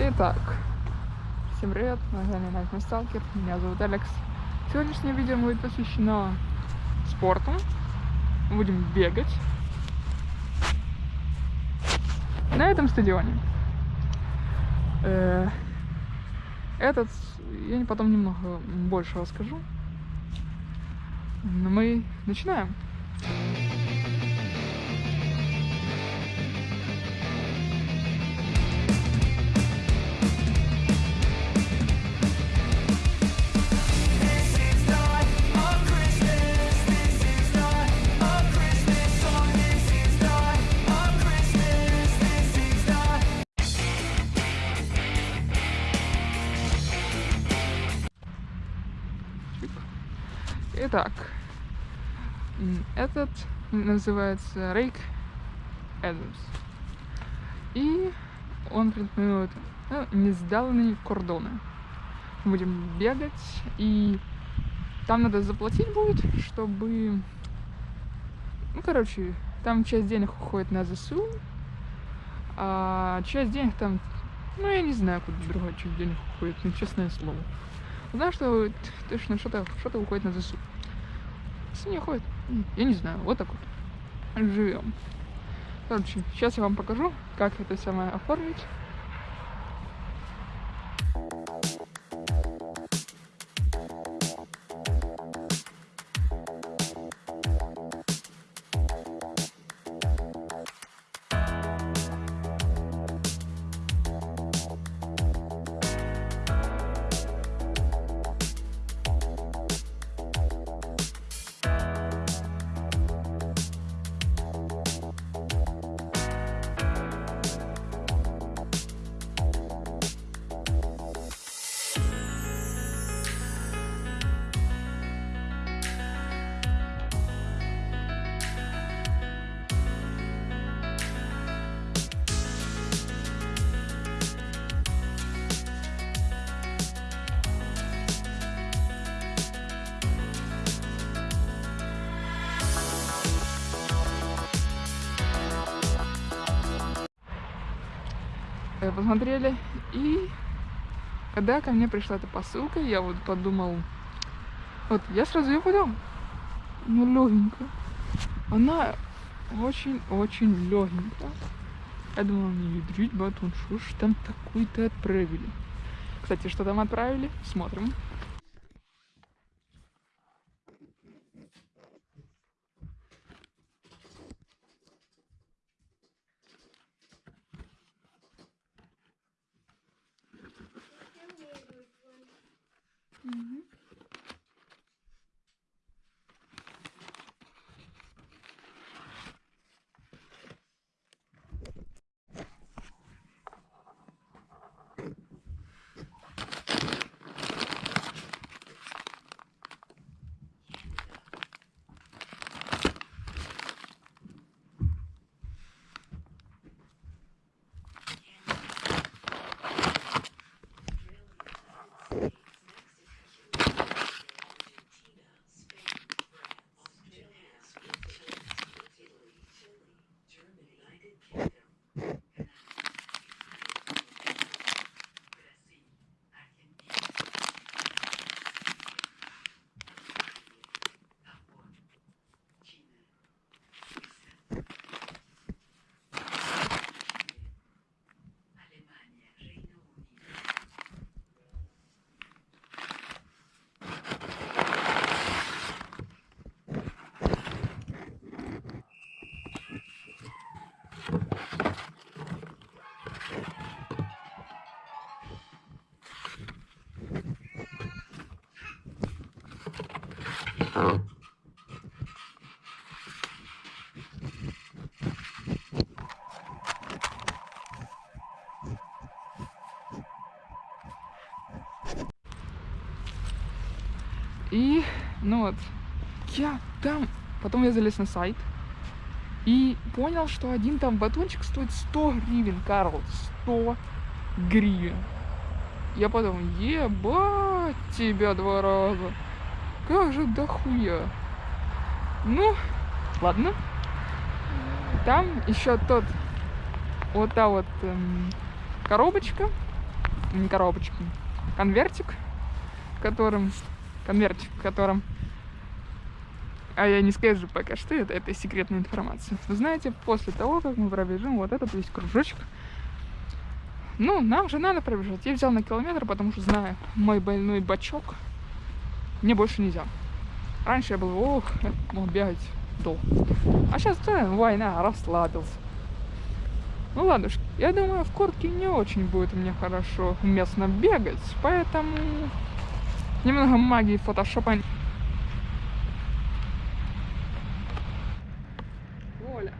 Итак, всем привет, на канале Nightmare Stalker, меня зовут Алекс. Сегодняшнее видео будет посвящено спорту. Мы будем бегать на этом стадионе. Э, этот, я потом немного больше расскажу. Но мы начинаем. Итак, этот называется Рейк Эдамс. И он предпринимает ну, несданные кордоны. Будем бегать, и там надо заплатить будет, чтобы... Ну, короче, там часть денег уходит на ЗСУ, а часть денег там... Ну, я не знаю, куда другая часть денег уходит, ну, честное слово. Знаю, что точно что-то что уходит на ЗСУ. Если не уходит, я не знаю, вот так вот. Живем. Короче, сейчас я вам покажу, как это самое оформить. Посмотрели. И когда ко мне пришла эта посылка, я вот подумал, вот я сразу ее подам. Ну, легенькая. Она очень-очень легенькая. Я думала, не ядрить батон, что ж там такой-то отправили. Кстати, что там отправили? Смотрим. Mm -hmm. И, ну вот, я там, потом я залез на сайт и понял, что один там батончик стоит 100 гривен, Карл, 100 гривен. Я подумал, ебать тебя два раза. Как же дохуя. Ну, ладно. Там еще тот, вот та вот эм, коробочка не коробочку, конвертик, в котором, конвертик, в котором, а я не скажу пока что, это, это секретная информация. Вы знаете, после того, как мы пробежим вот этот весь кружочек, ну, нам же надо пробежать. Я взял на километр, потому что знаю, мой больной бачок мне больше нельзя. Раньше я был, ох, мог бегать долго. А сейчас, да, война, расслабился. Ну ладно, я думаю, в куртке не очень будет мне хорошо уместно бегать, поэтому немного магии фотошопа. Оля.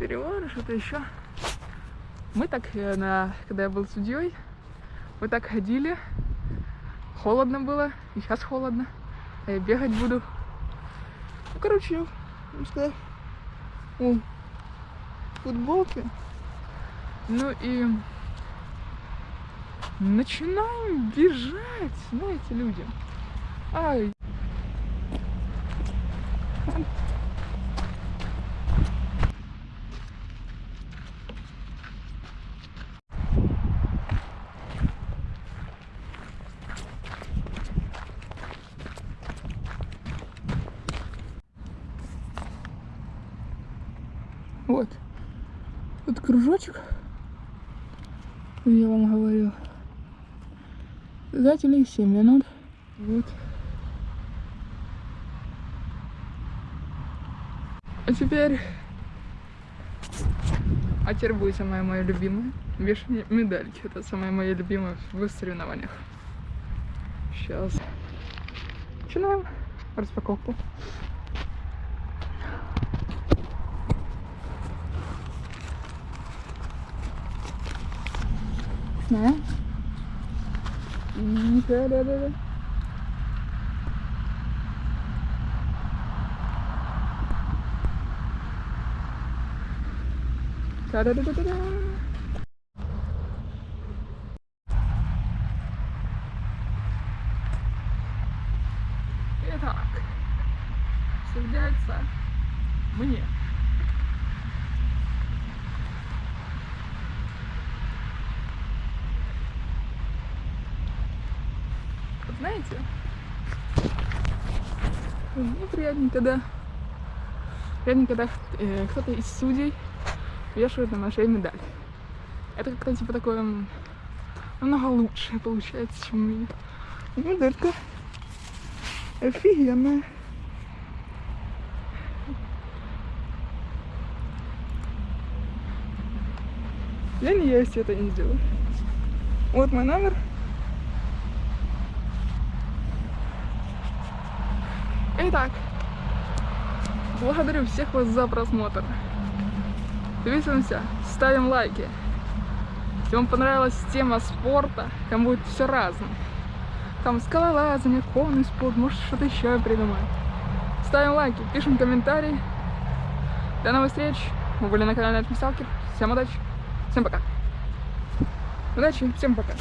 Перевары, что-то еще. Мы так, э, на, когда я был судьей, мы так ходили. Холодно было, и сейчас холодно. А я бегать буду. Ну, короче, ну, о, футболке. Ну и начинаем бежать, знаете, люди. Ай. Вот. Вот кружочек. Я вам говорил. Зателей 7 минут. Вот. А теперь... А теперь будет самая моя любимая. Вешание медальки. Это самая моя любимая в соревнованиях. Сейчас. Начинаем распаковку. Да. Да-да-да. Да-да-да-да-да. Итак, сердяется мне. Знаете, мне приятнее, когда, приятнее, когда э, кто-то из судей вешает на шею медаль. Это как-то типа такое намного лучше получается, чем у меня. Медалька офигенная. Я не я, если это не сделаю. Вот мой номер. Итак, благодарю всех вас за просмотр. Подписываемся, ставим лайки. Если вам понравилась тема спорта, там будет все разное. Там скалолазание, конный спорт, может что-то еще я придумаю. Ставим лайки, пишем комментарии. До новых встреч. Мы были на канале Альтмисталкер. Всем удачи. Всем пока. Удачи, всем пока.